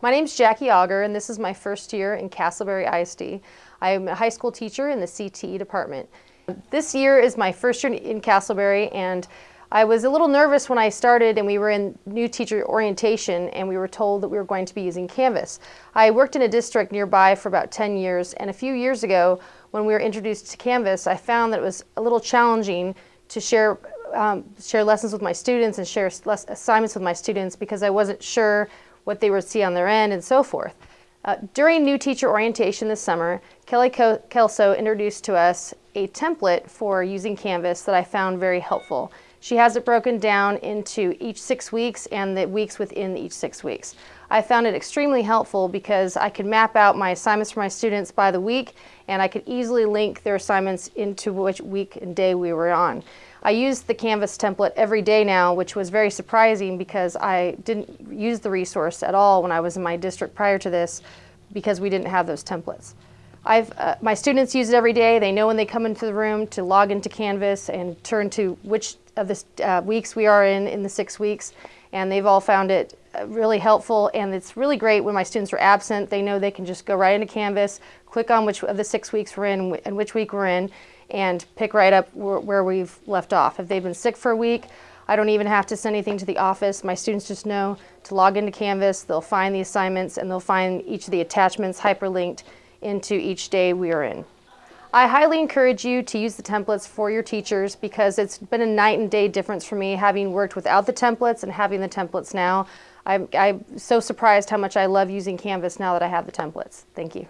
My name is Jackie Auger, and this is my first year in Castleberry ISD. I am a high school teacher in the CTE department. This year is my first year in Castleberry, and I was a little nervous when I started and we were in new teacher orientation and we were told that we were going to be using Canvas. I worked in a district nearby for about 10 years, and a few years ago, when we were introduced to Canvas, I found that it was a little challenging to share um, share lessons with my students and share assignments with my students because I wasn't sure what they would see on their end, and so forth. Uh, during new teacher orientation this summer, Kelly Kelso introduced to us a template for using Canvas that I found very helpful. She has it broken down into each six weeks and the weeks within each six weeks. I found it extremely helpful because I could map out my assignments for my students by the week and I could easily link their assignments into which week and day we were on. I use the Canvas template every day now, which was very surprising because I didn't use the resource at all when I was in my district prior to this because we didn't have those templates. I've, uh, my students use it every day. They know when they come into the room to log into Canvas and turn to which of the uh, weeks we are in in the six weeks. And they've all found it uh, really helpful. And it's really great when my students are absent. They know they can just go right into Canvas, click on which of the six weeks we're in and which week we're in, and pick right up where we've left off. If they've been sick for a week, I don't even have to send anything to the office. My students just know to log into Canvas, they'll find the assignments, and they'll find each of the attachments hyperlinked into each day we are in. I highly encourage you to use the templates for your teachers because it's been a night and day difference for me having worked without the templates and having the templates now. I'm, I'm so surprised how much I love using Canvas now that I have the templates. Thank you.